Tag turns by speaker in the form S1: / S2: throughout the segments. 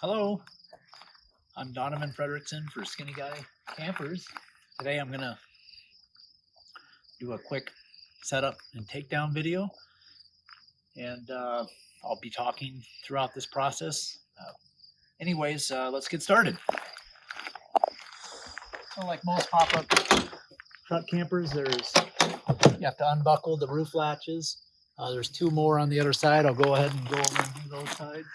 S1: Hello, I'm Donovan Frederickson for Skinny Guy Campers. Today I'm gonna do a quick setup and takedown video. And uh, I'll be talking throughout this process. Uh, anyways, uh, let's get started. So like most pop-up truck campers, there's, you have to unbuckle the roof latches. Uh, there's two more on the other side. I'll go ahead and go over and do those sides.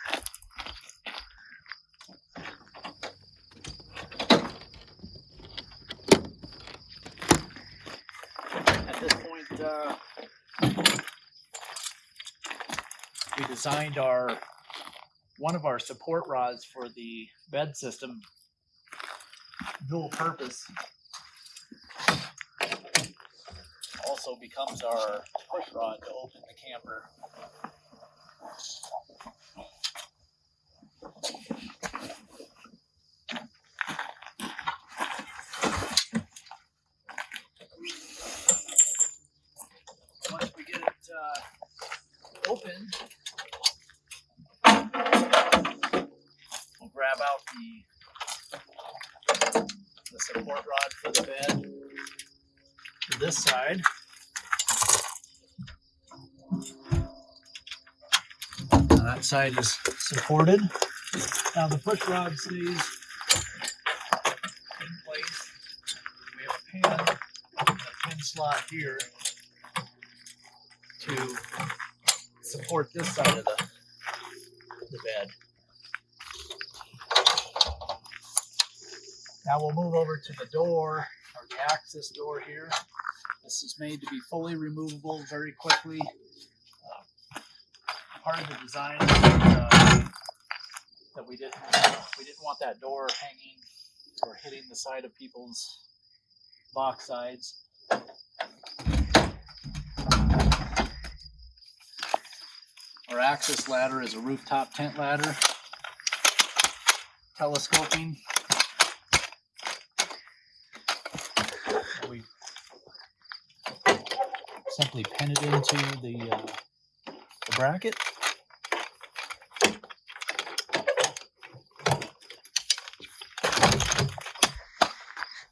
S1: At this point, uh, we designed our, one of our support rods for the bed system dual purpose. Also becomes our push rod to open the camper. Once we get it uh, open, we'll grab out the the support rod for the bed to this side. Now that side is supported. Now the push rod stays in place. We have a pin, a pin slot here to support this side of the, the bed. Now we'll move over to the door, or the access door here. This is made to be fully removable very quickly. Uh, part of the design uh, that we didn't we didn't want that door hanging or hitting the side of people's box sides. Our access ladder is a rooftop tent ladder, telescoping we simply pin it into the, uh, the bracket.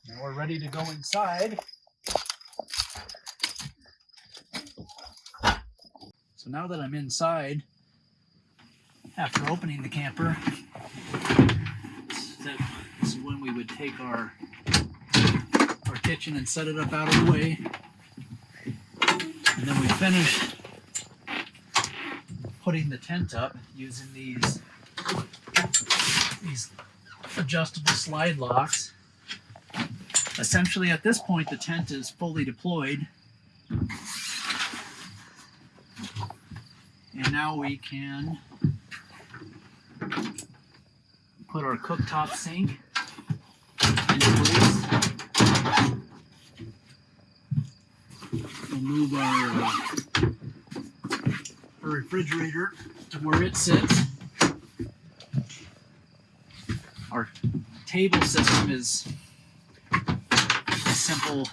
S1: Now we're ready to go inside. So now that I'm inside, after opening the camper, this is when we would take our our kitchen and set it up out of the way. And then we finish putting the tent up using these these adjustable slide locks. Essentially at this point the tent is fully deployed. And now we can put our cooktop sink into place. We'll move our, uh, our refrigerator to where it sits. Our table system is a simple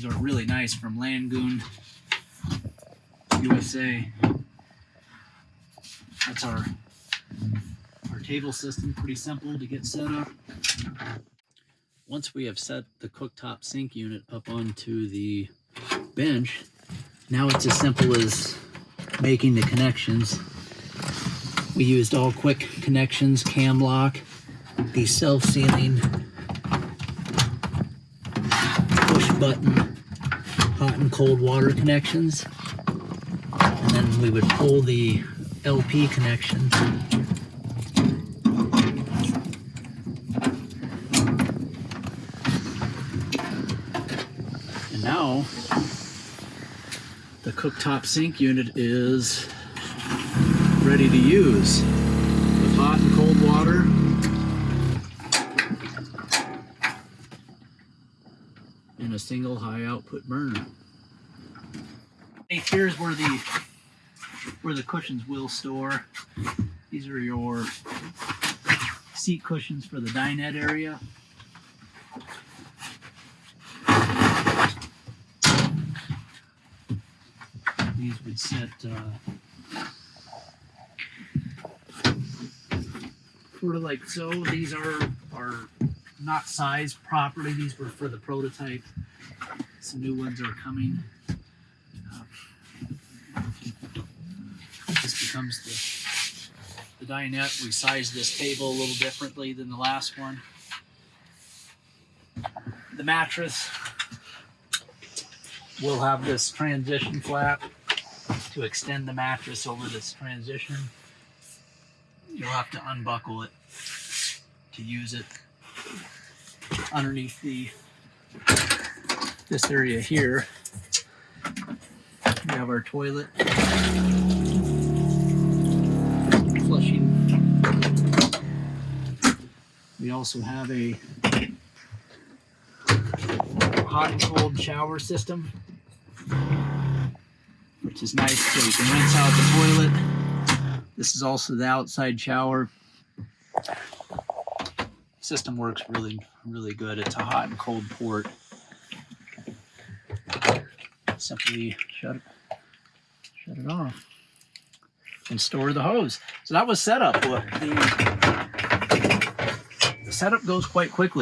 S1: These are really nice from Lagun, USA. That's our our table system, pretty simple to get set up. Once we have set the cooktop sink unit up onto the bench, now it's as simple as making the connections. We used all quick connections, cam lock, these self-sealing push button hot and cold water connections. And then we would pull the LP connection And now the cooktop sink unit is ready to use with hot and cold water. And a single high output burner. Here's where the where the cushions will store. These are your seat cushions for the dinette area. These would set uh, sort of like so. These are are not sized properly. These were for the prototype. Some new ones are coming. This becomes the the dinette. We sized this table a little differently than the last one. The mattress will have this transition flap to extend the mattress over this transition. You'll have to unbuckle it to use it underneath the this area here. We have our toilet flushing. We also have a hot and cold shower system, which is nice so you can rinse out the toilet. This is also the outside shower. System works really, really good. It's a hot and cold port. Simply shut it, shut it off, and store the hose. So that was setup. The, the setup goes quite quickly.